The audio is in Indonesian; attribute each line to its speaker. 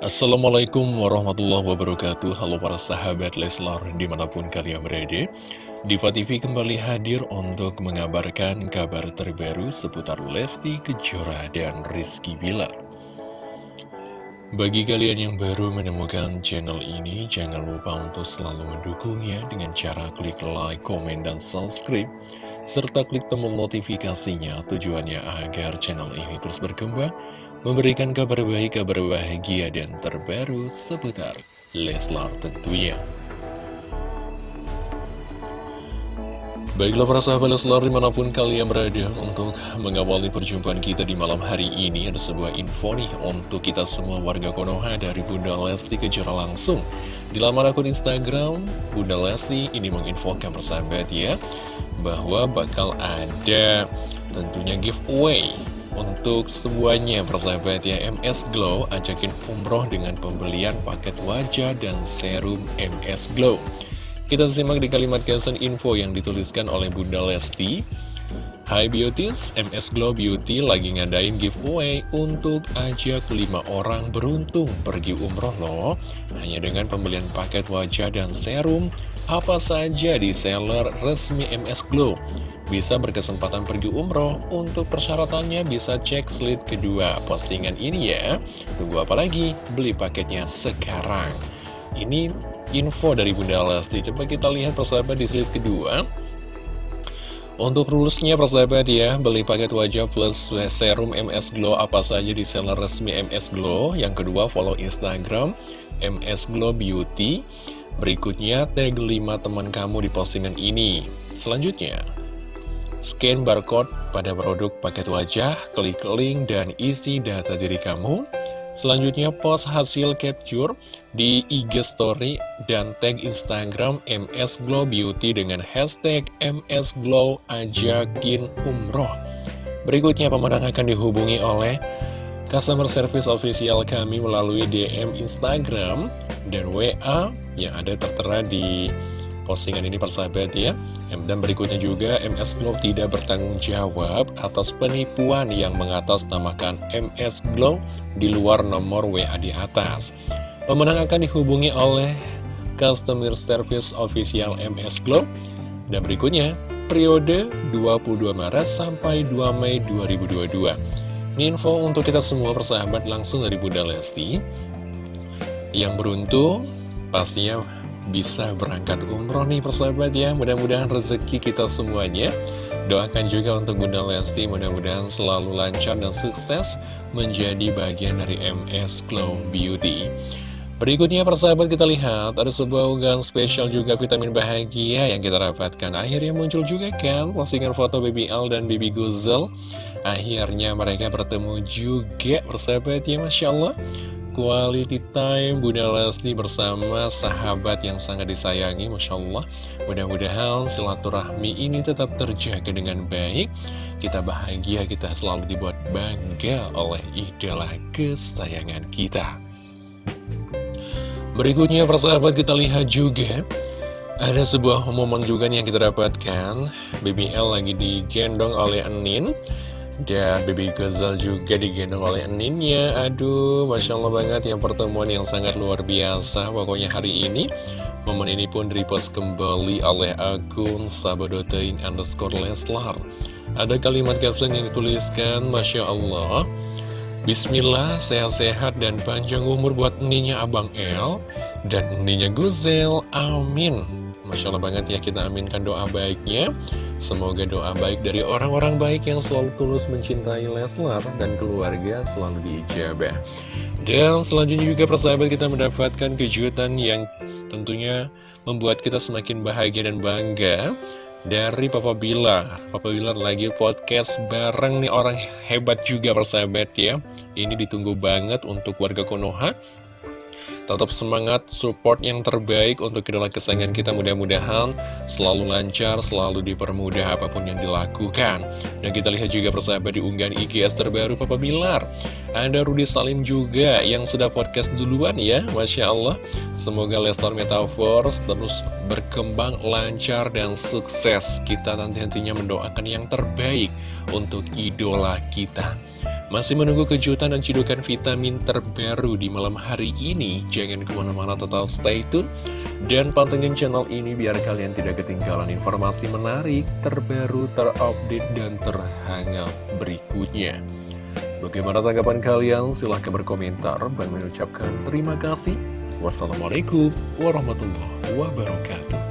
Speaker 1: Assalamualaikum warahmatullahi wabarakatuh. Halo para sahabat Leslar di mana pun kalian berada Diva TV kembali hadir untuk mengabarkan kabar terbaru seputar Lesti Kejora dan Rizky Bilar. Bagi kalian yang baru menemukan channel ini Jangan lupa untuk selalu mendukungnya dengan cara klik like, komen, dan subscribe serta klik tombol notifikasinya tujuannya agar channel ini terus berkembang memberikan kabar baik, kabar bahagia, dan terbaru seputar Leslar tentunya. Baiklah para sahabat Leslar di mana pun kalian berada untuk mengawali perjumpaan kita di malam hari ini Ada sebuah info nih untuk kita semua warga Konoha dari Bunda Lesti Kejora langsung Di laman akun Instagram Bunda Lesti ini menginfokan persahabat ya Bahwa bakal ada tentunya giveaway untuk semuanya persahabat ya MS Glow ajakin umroh dengan pembelian paket wajah dan serum MS Glow. Kita simak di kalimat caption info yang dituliskan oleh Bunda Lesti. Hai Beauties, MS Glow Beauty lagi ngadain giveaway untuk ajak 5 orang beruntung pergi umroh loh. Hanya dengan pembelian paket wajah dan serum Apa saja di seller resmi MS Glow bisa berkesempatan pergi umroh. Untuk persyaratannya bisa cek slide kedua postingan ini ya. Tunggu apa lagi? Beli paketnya sekarang. Ini info dari Bunda Lesti. Coba kita lihat persahabat di slide kedua. Untuk rulesnya persahabat ya, beli paket wajah plus serum MS Glow apa saja di seller resmi MS Glow. Yang kedua follow Instagram MS Glow Beauty. Berikutnya tag 5 teman kamu di postingan ini. Selanjutnya, Scan barcode pada produk paket wajah, klik link dan isi data diri kamu. Selanjutnya post hasil capture di IG story dan tag Instagram MS Glow Beauty dengan hashtag MS Glow ajakin umroh. Berikutnya pemenang akan dihubungi oleh customer service official kami melalui DM Instagram dan WA yang ada tertera di postingan ini persahabat ya. Dan berikutnya juga MS Glow tidak bertanggung jawab atas penipuan yang mengatasnamakan MS Glow di luar nomor WA di atas. Pemenang akan dihubungi oleh Customer Service Official MS Glow. Dan berikutnya periode 22 Maret sampai 2 Mei 2022 ini info untuk kita semua persahabat langsung dari Bunda Lesti. Yang beruntung pastinya bisa berangkat umroh nih persahabat ya. Mudah-mudahan rezeki kita semuanya. Doakan juga untuk Bunda Lesti Mudah-mudahan selalu lancar dan sukses Menjadi bagian dari MS Glow Beauty. Berikutnya persahabat kita lihat Ada sebuah unggahan spesial juga vitamin bahagia Yang kita dapatkan. Akhirnya muncul juga kan Postingan foto Baby Al dan Baby Guzel Akhirnya mereka bertemu juga persahabat ya Masya Allah quality time Bunda Lesti bersama sahabat yang sangat disayangi Masya Allah. Mudah-mudahan silaturahmi ini tetap terjaga dengan baik. Kita bahagia, kita selalu dibuat bangga oleh idola kesayangan kita. Berikutnya persahabat kita lihat juga. Ada sebuah momen juga yang kita dapatkan. BBL lagi digendong oleh Anin dan Baby Gazal juga digendong oleh Ninnya Aduh, Masya Allah banget yang pertemuan yang sangat luar biasa. Pokoknya hari ini Momen ini pun repost kembali oleh akun sabadotein underscore Leslar. Ada kalimat caption yang dituliskan Masya Allah Bismillah, sehat-sehat dan panjang umur buat Ninya Abang El Dan Ninya Guzel, amin. Masya Allah banget ya kita aminkan doa baiknya Semoga doa baik dari orang-orang baik yang selalu tulus mencintai Leslar dan keluarga selalu diijabah. Dan selanjutnya juga persahabat kita mendapatkan kejutan yang tentunya membuat kita semakin bahagia dan bangga dari Papa Bilar. Papa Bilar lagi podcast bareng nih orang hebat juga persahabat ya. Ini ditunggu banget untuk warga Konoha Tetap semangat, support yang terbaik untuk idola kesayangan kita mudah-mudahan selalu lancar, selalu dipermudah apa pun yang dilakukan. Dan kita lihat juga persahabat di unggahan IGS terbaru Papa Bilar. Ada Rudy Salim juga yang sudah podcast duluan ya, Masya Allah. Semoga Lestar Metaverse terus berkembang lancar dan sukses. Kita nanti-nantinya mendoakan yang terbaik untuk idola kita. Masih menunggu kejutan dan cidukan vitamin terbaru di malam hari ini? Jangan ke mana-mana total stay tune. Dan pantengin channel ini biar kalian tidak ketinggalan informasi menarik, terbaru, terupdate, dan terhangat berikutnya. Bagaimana tanggapan kalian? Silahkan berkomentar. Bang mengucapkan terima kasih. Wassalamualaikum warahmatullahi wabarakatuh.